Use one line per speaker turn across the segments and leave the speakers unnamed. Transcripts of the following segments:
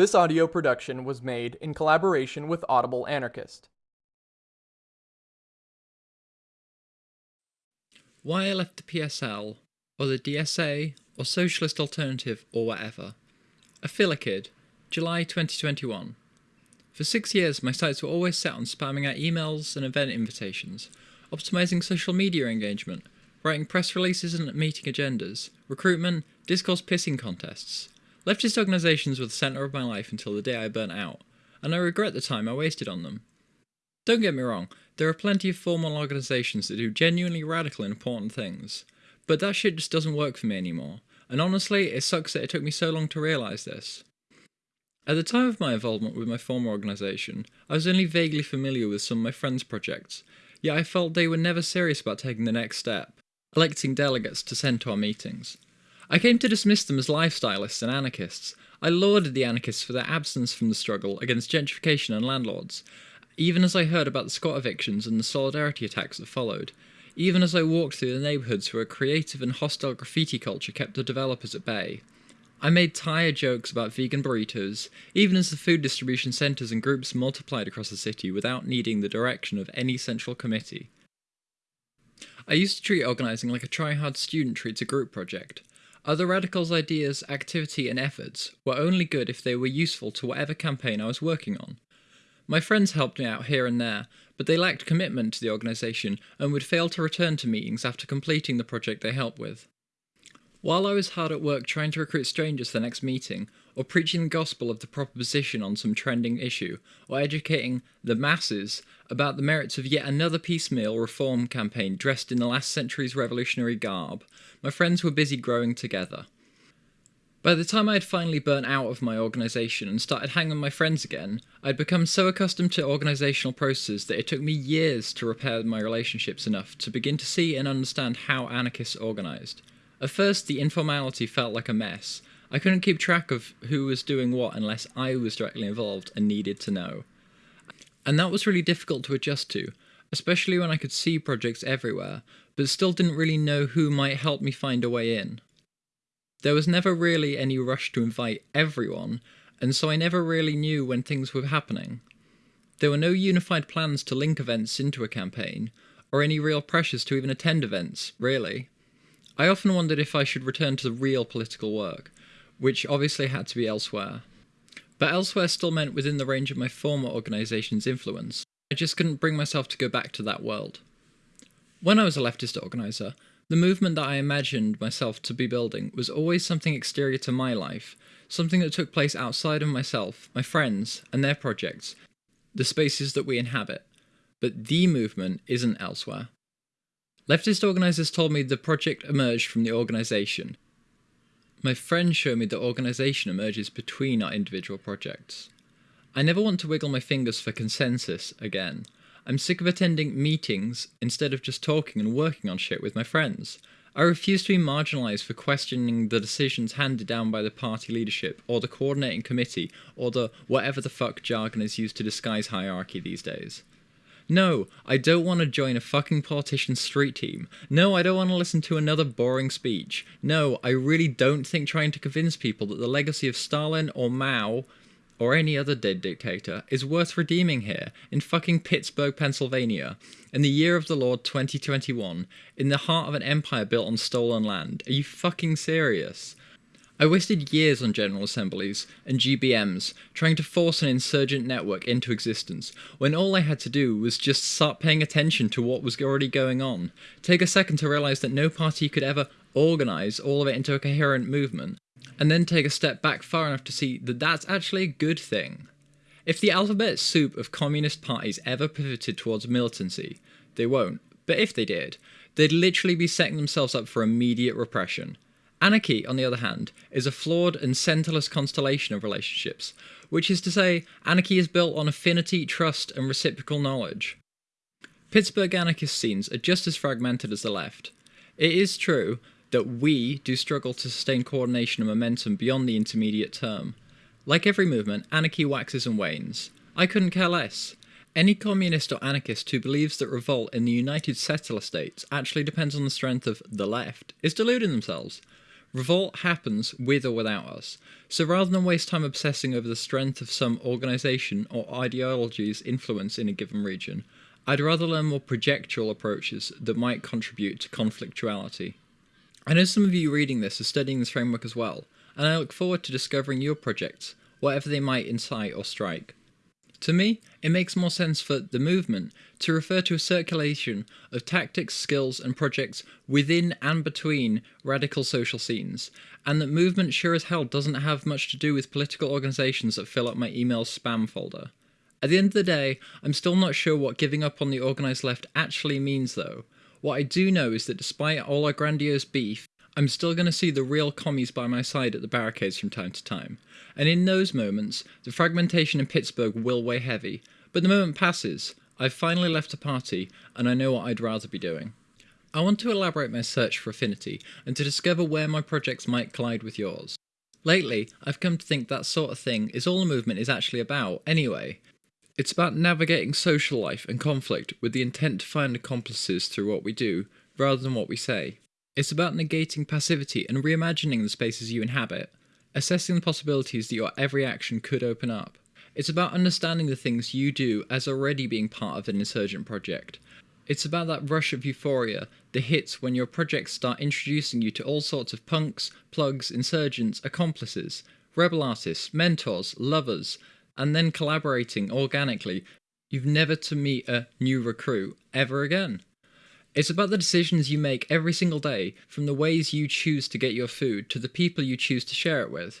This audio production was made in collaboration with Audible Anarchist.
Why I left the PSL, or the DSA, or Socialist Alternative, or whatever. A filler kid, July 2021. For six years, my sights were always set on spamming out emails and event invitations, optimizing social media engagement, writing press releases and meeting agendas, recruitment, discourse pissing contests, Leftist organisations were the centre of my life until the day I burnt out, and I regret the time I wasted on them. Don't get me wrong, there are plenty of formal organisations that do genuinely radical and important things, but that shit just doesn't work for me anymore, and honestly, it sucks that it took me so long to realise this. At the time of my involvement with my former organisation, I was only vaguely familiar with some of my friends' projects, yet I felt they were never serious about taking the next step, electing delegates to send to our meetings. I came to dismiss them as lifestylists and anarchists. I lauded the anarchists for their absence from the struggle against gentrification and landlords, even as I heard about the squat evictions and the solidarity attacks that followed, even as I walked through the neighbourhoods where a creative and hostile graffiti culture kept the developers at bay. I made tired jokes about vegan burritos, even as the food distribution centres and groups multiplied across the city without needing the direction of any central committee. I used to treat organising like a try-hard student treats a group project. Other radicals' ideas, activity, and efforts were only good if they were useful to whatever campaign I was working on. My friends helped me out here and there, but they lacked commitment to the organisation and would fail to return to meetings after completing the project they helped with. While I was hard at work trying to recruit strangers for the next meeting, or preaching the gospel of the proper position on some trending issue, or educating the masses about the merits of yet another piecemeal reform campaign dressed in the last century's revolutionary garb, my friends were busy growing together. By the time I had finally burnt out of my organisation and started hanging with my friends again, I had become so accustomed to organisational processes that it took me years to repair my relationships enough to begin to see and understand how anarchists organised. At first, the informality felt like a mess. I couldn't keep track of who was doing what unless I was directly involved and needed to know. And that was really difficult to adjust to, especially when I could see projects everywhere, but still didn't really know who might help me find a way in. There was never really any rush to invite everyone, and so I never really knew when things were happening. There were no unified plans to link events into a campaign, or any real pressures to even attend events, really. I often wondered if I should return to the real political work, which obviously had to be elsewhere. But elsewhere still meant within the range of my former organisation's influence. I just couldn't bring myself to go back to that world. When I was a leftist organiser, the movement that I imagined myself to be building was always something exterior to my life, something that took place outside of myself, my friends, and their projects, the spaces that we inhabit. But the movement isn't elsewhere. Leftist organisers told me the project emerged from the organisation. My friends show me the organisation emerges between our individual projects. I never want to wiggle my fingers for consensus again. I'm sick of attending meetings instead of just talking and working on shit with my friends. I refuse to be marginalised for questioning the decisions handed down by the party leadership, or the coordinating committee, or the whatever the fuck jargon is used to disguise hierarchy these days. No, I don't want to join a fucking politician's street team. No, I don't want to listen to another boring speech. No, I really don't think trying to convince people that the legacy of Stalin or Mao or any other dead dictator is worth redeeming here in fucking Pittsburgh, Pennsylvania, in the year of the Lord 2021, in the heart of an empire built on stolen land. Are you fucking serious? I wasted years on General Assemblies and GBMs trying to force an insurgent network into existence, when all I had to do was just start paying attention to what was already going on, take a second to realise that no party could ever organise all of it into a coherent movement, and then take a step back far enough to see that that's actually a good thing. If the alphabet soup of communist parties ever pivoted towards militancy, they won't, but if they did, they'd literally be setting themselves up for immediate repression. Anarchy, on the other hand, is a flawed and centerless constellation of relationships, which is to say, anarchy is built on affinity, trust, and reciprocal knowledge. Pittsburgh anarchist scenes are just as fragmented as the left. It is true that we do struggle to sustain coordination and momentum beyond the intermediate term. Like every movement, anarchy waxes and wanes. I couldn't care less. Any communist or anarchist who believes that revolt in the United Settler States actually depends on the strength of the left is deluding themselves. Revolt happens with or without us. So rather than waste time obsessing over the strength of some organization or ideology's influence in a given region, I'd rather learn more projectual approaches that might contribute to conflictuality. I know some of you reading this are studying this framework as well, and I look forward to discovering your projects, whatever they might incite or strike. To me, it makes more sense for the movement to refer to a circulation of tactics, skills, and projects within and between radical social scenes, and that movement sure as hell doesn't have much to do with political organisations that fill up my email spam folder. At the end of the day, I'm still not sure what giving up on the organised left actually means though. What I do know is that despite all our grandiose beef, I'm still going to see the real commies by my side at the barricades from time to time. And in those moments, the fragmentation in Pittsburgh will weigh heavy. But the moment passes, I've finally left the party, and I know what I'd rather be doing. I want to elaborate my search for affinity, and to discover where my projects might collide with yours. Lately, I've come to think that sort of thing is all the movement is actually about, anyway. It's about navigating social life and conflict with the intent to find accomplices through what we do, rather than what we say. It's about negating passivity and reimagining the spaces you inhabit, assessing the possibilities that your every action could open up. It's about understanding the things you do as already being part of an insurgent project. It's about that rush of euphoria the hits when your projects start introducing you to all sorts of punks, plugs, insurgents, accomplices, rebel artists, mentors, lovers, and then collaborating organically. You've never to meet a new recruit ever again. It's about the decisions you make every single day, from the ways you choose to get your food to the people you choose to share it with.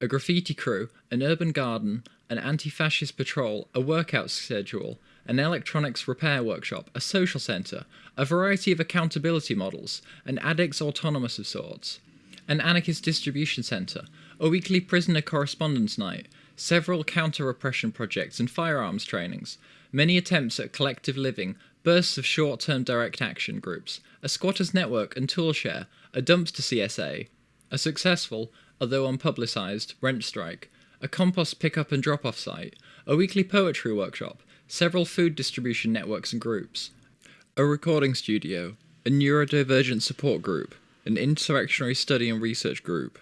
A graffiti crew, an urban garden, an anti fascist patrol, a workout schedule, an electronics repair workshop, a social centre, a variety of accountability models, an addicts autonomous of sorts, an anarchist distribution centre, a weekly prisoner correspondence night, several counter repression projects and firearms trainings, many attempts at collective living, bursts of short term direct action groups, a squatters network and toolshare, a dumpster CSA, a successful, although unpublicised, rent strike, a compost pick-up and drop-off site, a weekly poetry workshop, several food distribution networks and groups, a recording studio, a neurodivergent support group, an insurrectionary study and research group,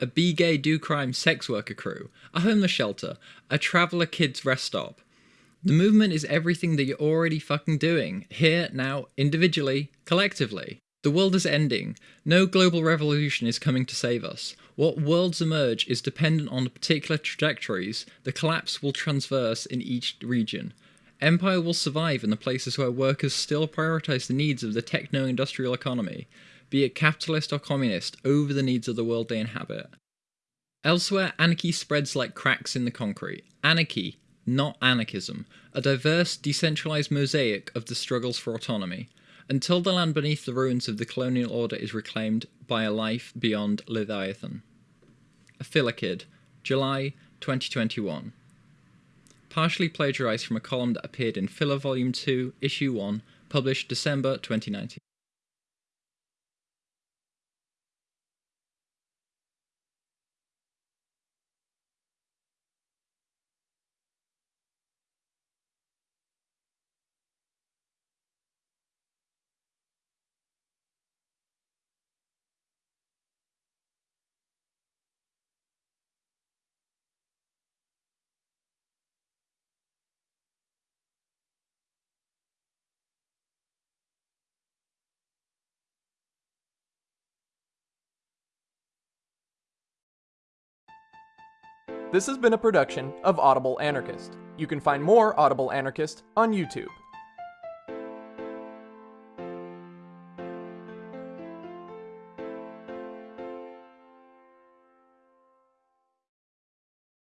a be gay do crime sex worker crew, a homeless shelter, a traveller kids rest stop, the movement is everything that you're already fucking doing, here, now, individually, collectively. The world is ending. No global revolution is coming to save us. What worlds emerge is dependent on the particular trajectories the collapse will transverse in each region. Empire will survive in the places where workers still prioritize the needs of the techno industrial economy, be it capitalist or communist, over the needs of the world they inhabit. Elsewhere, anarchy spreads like cracks in the concrete. Anarchy, not anarchism, a diverse, decentralized mosaic of the struggles for autonomy, until the land beneath the ruins of the colonial order is reclaimed by a life beyond Leviathan. A Kid, July 2021. Partially plagiarized from a column that appeared in Filler Volume 2, Issue 1, published December 2019.
This has been a production of Audible Anarchist. You can find more Audible Anarchist on YouTube.